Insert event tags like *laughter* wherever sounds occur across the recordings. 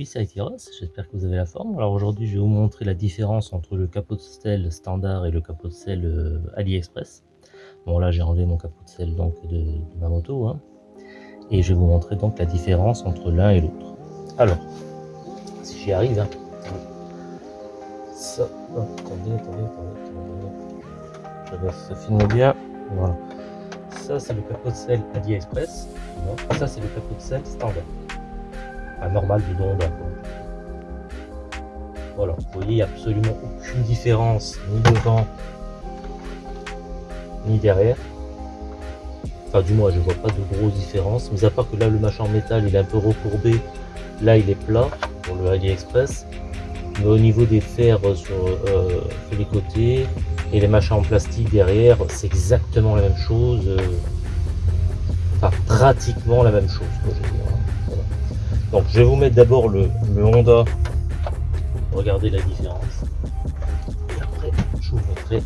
aujourd'hui c'est Aitiros, j'espère que vous avez la forme. Alors aujourd'hui je vais vous montrer la différence entre le capot de selle standard et le capot de selle euh, AliExpress. Bon là j'ai enlevé mon capot de selle donc de, ma moto. Hein. Et je vais vous montrer donc la différence entre l'un et l'autre. Alors, si j'y arrive, hein. ça, attendez, attendez, attendez, attendez. Ça filme bien, voilà. Ça c'est le capot de selle AliExpress, ça c'est le capot de selle standard normal du Honda. Voilà, vous voyez, absolument aucune différence ni devant ni derrière. Enfin, du moins, je vois pas de grosse différence, mais à part que là, le machin en métal, il est un peu recourbé. Là, il est plat pour le AliExpress. Mais au niveau des fers sur, euh, les côtés et les machins en plastique derrière, c'est exactement la même chose. Euh, enfin, pratiquement la même chose. Donc je vais vous mettre d'abord le, Honda. Regardez la différence. Et après, je vous montrerai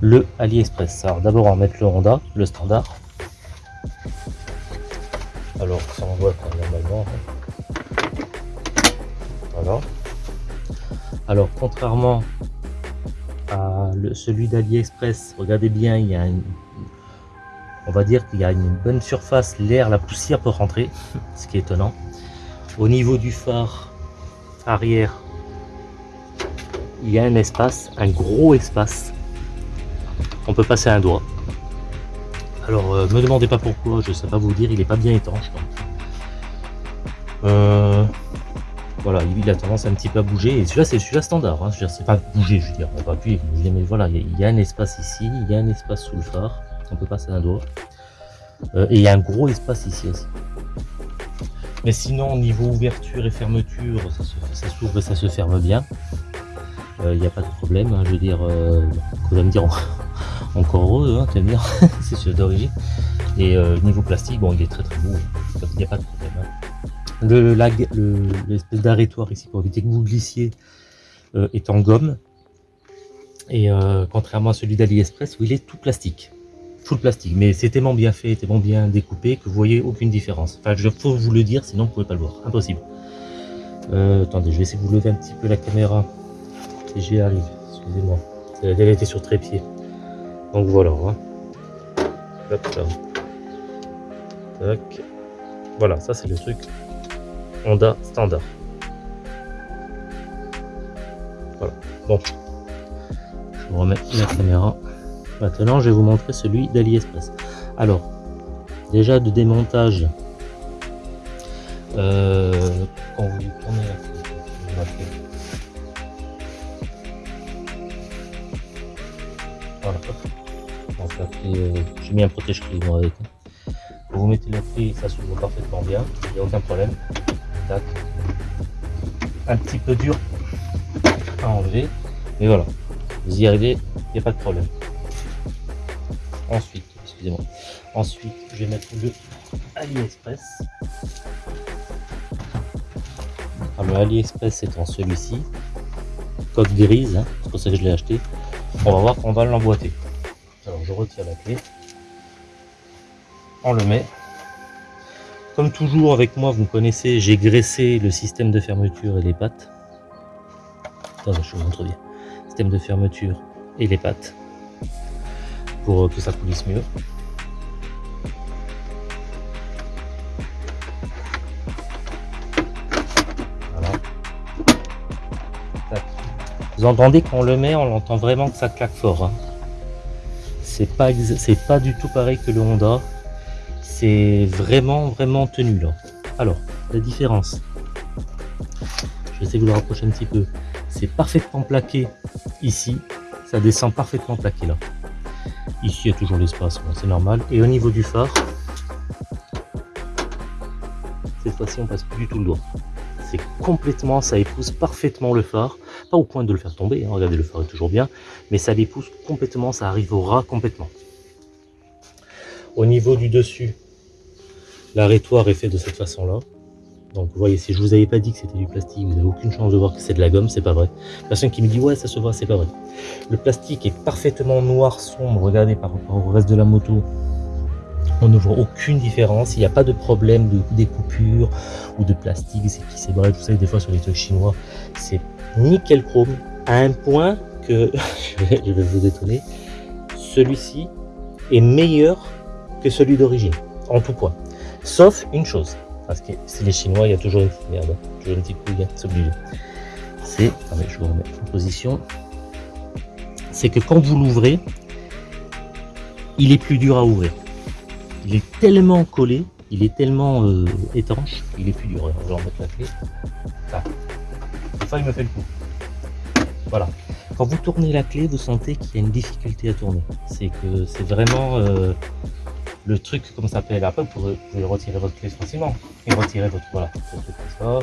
le AliExpress. Alors d'abord on va mettre le Honda, le standard. Alors ça on voit normalement. Voilà. Alors contrairement à celui d'AliExpress, regardez bien, il y a une, on va dire qu'il y a une bonne surface, l'air, la poussière peut rentrer, ce qui est étonnant. Au niveau du phare arrière, il y a un espace, un gros espace. On peut passer un doigt. Alors, euh, me demandez pas pourquoi, je sais pas vous dire, il est pas bien étanche. Euh, voilà, il a tendance un petit peu à bouger. Et celui-là, c'est celui-là standard. Hein. C'est pas bouger, je veux dire, on va appuyer, mais voilà, il y, a un espace ici, il y a un espace sous le phare. On peut passer un doigt. Euh, et il y a un gros espace ici aussi. Mais sinon, au niveau ouverture et fermeture, ça s'ouvre et ça se ferme bien. Il euh, n'y a pas de problème, hein, je veux dire, euh, vous allez me dire *laughs* encore heureux, hein, *laughs* c'est celui d'origine. Et euh, niveau plastique, bon, il est très très beau, il n'y a pas de problème. Hein. Le l'espèce d'arrêtoire ici pour éviter que vous glissiez euh, est en gomme. Et contrairement à celui d'AliExpress où il est tout plastique full plastique. Mais c'est tellement bien fait, tellement bien découpé que vous voyez aucune différence. Enfin, je faut vous le dire, sinon vous pouvez pas le voir. Impossible. Euh, attendez, je vais essayer de vous lever un petit peu la caméra. Si j'y arrive, excusez-moi. Elle était sur trépied. Donc voilà. Hein. Tac. Voilà, ça c'est le truc Honda standard. Voilà. Bon. Je vous remets la caméra. Maintenant, je vais vous montrer celui d'AliExpress. Alors, déjà de démontage, euh, quand vous tournez la voilà, donc clé, euh, j'ai mis un protège-clé avec. Vous mettez la clé, ça s'ouvre parfaitement bien, il n'y a aucun problème. Tac. Un petit peu dur à enlever, mais voilà, vous y arrivez, il n'y a pas de problème. Ensuite, excusez-moi. Ensuite, je vais mettre le AliExpress. Alors, le AliExpress étant celui-ci, coque grise, hein, c'est pour ça que je l'ai acheté. On va voir qu'on va l'emboîter. Alors, je retire la clé. On le met. Comme toujours avec moi, vous me connaissez, j'ai graissé le système de fermeture et les pattes. Attendez, je vous bien. Système de fermeture et les pattes pour que ça coulisse mieux. Vous entendez qu'on le met, on entend vraiment que ça claque fort. Hein. C'est pas c'est pas du tout pareil que le Honda. C'est vraiment vraiment tenu là. Alors, la différence. Je vais essayer de vous le rapprocher un petit peu. C'est parfaitement plaqué ici. Ça descend parfaitement plaqué là. Ici, il y a toujours l'espace, c'est normal. Et au niveau du phare, cette fois-ci, on passe plus du tout le doigt. C'est complètement, ça épouse parfaitement le phare. Pas au point de le faire tomber, hein. regardez, le phare est toujours bien. Mais ça l'épouse complètement, ça arrive au ras complètement. Au niveau du dessus, l'arrêtoire est fait de cette façon-là. Donc vous voyez, si je vous avais pas dit que c'était du plastique, vous n'avez aucune chance de voir que c'est de la gomme, c'est pas vrai. Personne qui me dit ouais ça se voit, c'est pas vrai. Le plastique est parfaitement noir sombre, regardez par rapport au reste de la moto. On ne voit aucune différence, il n'y a pas de problème de découpure ou de plastique qui s'ébrède. Vous savez, des fois sur les trucs chinois, c'est nickel chrome à un point que, *laughs* je vais vous étonner, celui-ci est meilleur que celui d'origine, en tout point. Sauf une chose, parce que c'est les Chinois, il y a toujours une petite merde, toujours une petite couille, c'est obligé. C'est, attendez, je vous remets en position, c'est que quand vous l'ouvrez, il est plus dur à ouvrir. Il est tellement collé, il est tellement euh, étanche, il est plus dur. Je vais remettre la clé. Ça, il me fait le coup. Voilà. Quand vous tournez la clé, vous sentez qu'il y a une difficulté à tourner. C'est que c'est vraiment euh, le truc, comme ça s'appelle. Après, vous pouvez, retirer votre clé facilement. Et retirer votre, voilà, ça.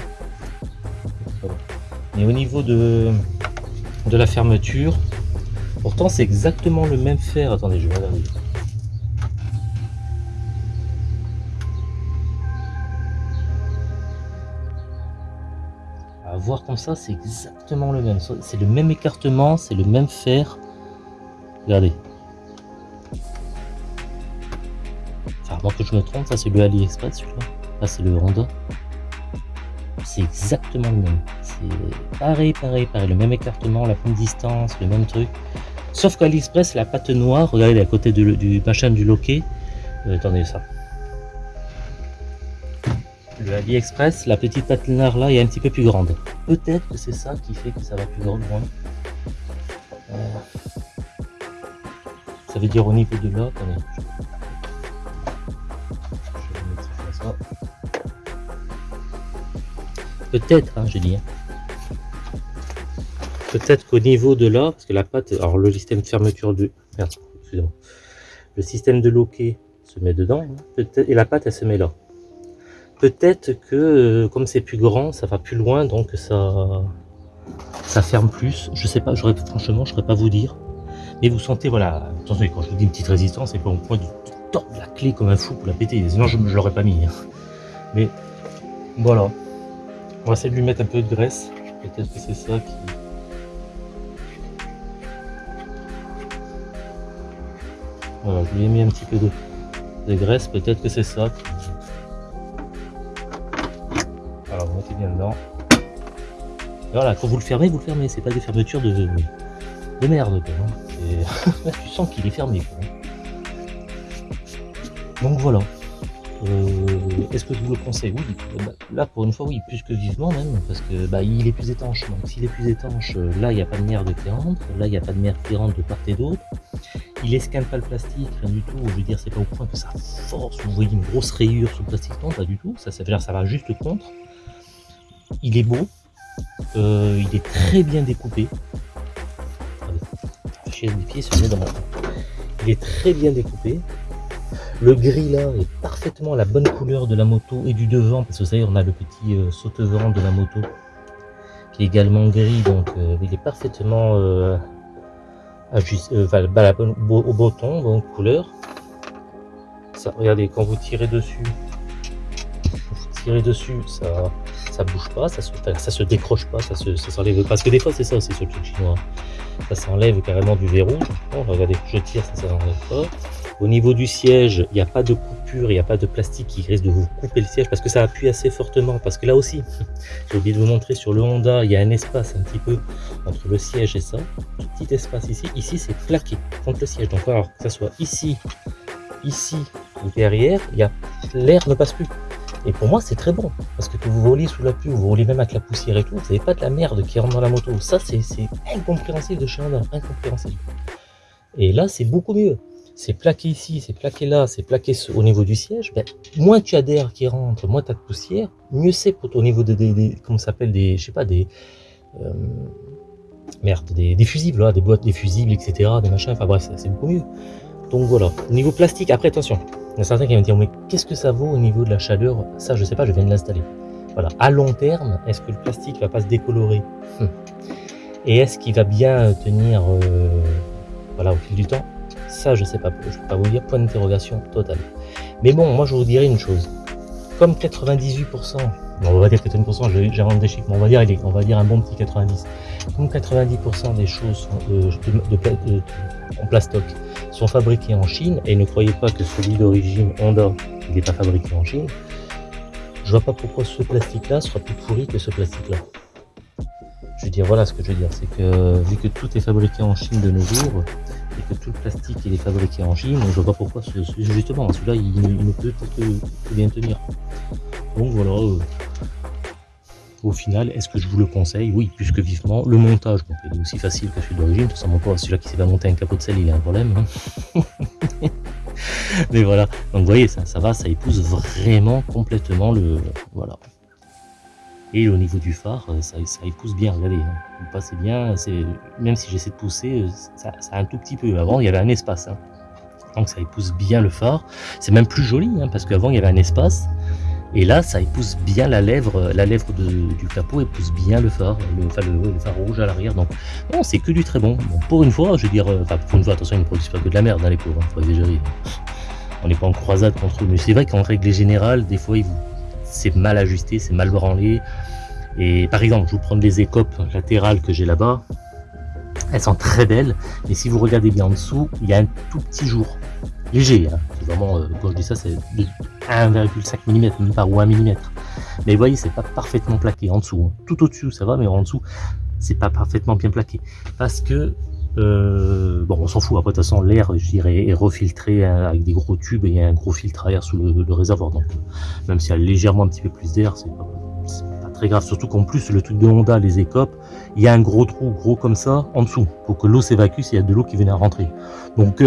Mais au niveau de, de la fermeture, pourtant c'est exactement le même fer. Attendez, je vais regarder. À voir comme ça, c'est exactement le même. C'est le même écartement, c'est le même fer. Regardez. Que je me trompe, ça c'est le AliExpress celui-là. Là c'est le Honda. C'est exactement le même. C'est pareil, pareil, pareil. Le même écartement, la même distance, le même truc. Sauf qu'AliExpress, la pâte noire, regardez à côté du machin du loquet. Euh, attendez ça. Le AliExpress, la petite patinoire là est un petit peu plus grande. Peut-être que c'est ça qui fait que ça va plus loin. Euh, ça veut dire au niveau de là, attendez. Peut-être, hein, dit. Hein. Peut-être qu'au niveau de là, parce que la pâte, alors le système de fermeture de, merde, excusez-moi, le système de loquet se met dedans, hein. et la pâte elle se met là. Peut-être que euh, comme c'est plus grand, ça va plus loin, donc ça, ça ferme plus. Je sais pas, franchement, je ne saurais pas vous dire. Mais vous sentez, voilà, attention, quand je vous dis une petite résistance, c'est pas au point de tordre la clé comme un fou pour la péter. Sinon, je ne l'aurais pas mis. Hein. Mais voilà. On va essayer de lui mettre un peu de graisse. Peut-être que c'est ça qui... Voilà, je lui ai mis un petit peu de, graisse. Peut-être que c'est ça qui alors vous mettez bien dedans. voilà, quand vous le fermez, vous le fermez. C'est pas des fermetures de, de merde. Quoi, *laughs* tu sens qu'il est fermé. Donc voilà. Euh, est-ce que je vous le conseille Oui. Bah, là, pour une fois, oui, plus que vivement même, parce que bah, est plus étanche. Donc s'il est plus étanche, euh, là, il n'y a pas de merde qui rentre. Là, il n'y a pas de merde qui rentre de part et d'autre. Il escane pas le plastique, rien du tout. Je veux dire, c'est pas au point que ça force. Vous voyez une grosse rayure sur le plastique, non, pas du tout. Ça, ça veut dire ça va juste contre. Il est beau. Euh, il est très bien découpé. pieds se dans mon... Il est très bien découpé. Le gris là est parfaitement la bonne couleur de la moto et du devant, parce que vous savez, on a le petit euh, saute-vent de la moto qui est également gris, donc euh, il est parfaitement euh, bah, au beau ton, bonne couleur. Ça, regardez, quand vous tirez dessus, vous tirez dessus, ça, ça bouge pas, ça se, ça se décroche pas, ça s'enlève. Parce que des fois, c'est ça aussi le truc chinois. Ça s'enlève carrément du verrou. regardez, je tire, ça, ça s'enlève pas. Au niveau du siège, il n'y a pas de coupure, il n'y a pas de plastique qui risque de vous couper le siège parce que ça appuie assez fortement. Parce que là aussi, *laughs* j'ai oublié de vous montrer sur le Honda, il y a un espace un petit peu entre le siège et ça. Petit espace ici. Ici, c'est plaqué contre le siège. Donc, alors que ça soit ici, ici ou derrière, l'air ne passe plus. Et pour moi, c'est très bon. Parce que, vous volez sous la pluie, vous volez même avec la poussière et tout, vous n'avez pas de la merde qui rentre dans la moto. Ça, c'est incompréhensible de chez Honda. Incompréhensible. Et là, c'est beaucoup mieux. C'est plaqué ici, c'est plaqué là, c'est plaqué au niveau du siège. Ben, moins tu as d'air qui rentre, moins tu as de poussière, mieux c'est pour au niveau des, des, comment s'appelle, des, je sais pas, des, euh, merde, des, des fusibles, là, des boîtes, des fusibles, etc., des machins, enfin bref, c'est beaucoup mieux. Donc voilà. Au niveau plastique, après attention, il y a certains qui vont me dire, mais qu'est-ce que ça vaut au niveau de la chaleur? Ça, je sais pas, je viens de l'installer. Voilà. À long terme, est-ce que le plastique va pas se décolorer? Hum. Et est-ce qu'il va bien tenir euh, voilà, au fil du temps? Ça, je sais pas. Je peux pas vous dire, point d'interrogation total. Mais bon, moi, je vous dirais une chose. Comme 98% on va dire 80%, j'ai rendu des chiffres, mais on va dire, on va dire un bon petit 90. Comme 90% des choses de, en plastoc sont fabriquées en Chine, et ne croyez pas que celui d'origine Honda, il n'est pas fabriqué en Chine, je vois pas pourquoi ce plastique-là sera plus pourri que ce plastique-là. Je veux dire, voilà ce que je veux dire, c'est que vu que tout est fabriqué en Chine de nos jours, et que tout le plastique il est fabriqué en Chine, je vois pourquoi, justement, celui-là il, ne peut que bien tenir. Donc voilà, euh, au final, est-ce que je vous le conseille? Oui, plus que vivement. Le montage, il est aussi facile que celui d'origine. Tout simplement, celui-là qui s'est pas monter un capot de sel, il a un problème. Hein. *laughs* Mais voilà, donc vous voyez, ça, ça va, ça épouse vraiment complètement le... Voilà. Et au niveau du phare, ça, ça épouse bien, regardez, hein. vous passez bien, même si j'essaie de pousser, ça, ça, un tout petit peu. Avant, il y avait un espace. Hein. Donc ça épouse bien le phare. C'est même plus joli, parce qu'avant, il y avait un espace. Et là, ça épouse bien la lèvre, la lèvre du capot épouse bien le phare, le, enfin, le, phare rouge à l'arrière. Donc, non, c'est que du très bon. Pour une fois, je veux dire, enfin, pour une fois, attention, ils ne produisent pas que de la merde, hein, les pauvres, hein, faut exagérer. On n'est pas en croisade contre eux, mais c'est vrai qu'en règle générale, des fois, c'est mal ajusté, c'est mal branlé. Et par exemple, je vous prends les écopes latérales que j'ai là-bas. Elles sont très belles, mais si vous regardez bien en dessous, il y a un tout petit jour léger. Hein. vraiment, euh, quand je dis ça, c'est 1,5 mm, pas ou 1 mm. Mais vous voyez, c'est pas parfaitement plaqué en dessous. Hein. Tout au-dessus, ça va, mais en dessous, c'est pas parfaitement bien plaqué. Parce que, euh, bon, on s'en fout. Après, de toute façon, l'air, je dirais, est refiltré hein, avec des gros tubes et il y a un gros filtre à air sous le, réservoir. Donc, euh, même s'il y a légèrement un petit peu plus d'air, c'est pas, pas, très grave. Surtout qu'en plus, le truc de Honda, les écopes, il y a un gros trou, gros comme ça, en dessous, pour que l'eau s'évacue s'il y a de l'eau qui vient à rentrer. Donc,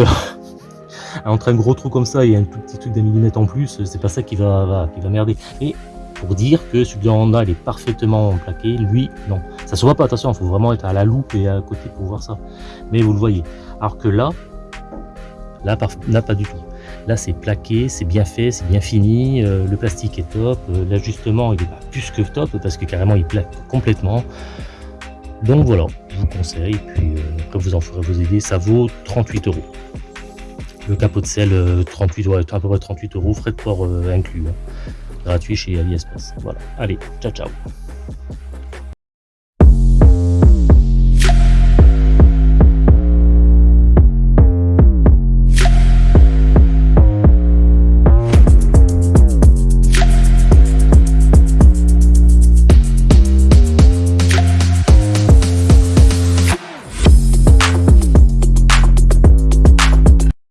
*laughs* entre un gros trou comme ça et un tout petit truc d'un millimètre en plus, c'est pas ça qui va, qui va merder. Pour dire que celui de il est parfaitement plaqué, lui non. Ça se voit pas, attention, il faut vraiment être à la loupe et à côté pour voir ça. Mais vous le voyez. Alors que là, là, là pas du tout. Là c'est plaqué, c'est bien fait, c'est bien fini, euh, le plastique est top, euh, l'ajustement il est plus que top parce que carrément il plaque complètement. Donc voilà, je vous conseille, puis euh, après vous en ferez vos idées, ça vaut 38 euros. Le capot de sel, 38, ouais, à peu près 38 euros, frais de port inclus. Hein. Gratuit chez AliExpress. Voilà. Allez, ciao ciao.